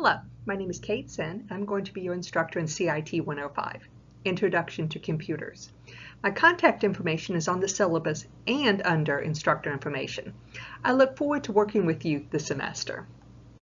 Hello, my name is Kate Sen. I'm going to be your instructor in CIT 105, Introduction to Computers. My contact information is on the syllabus and under instructor information. I look forward to working with you this semester.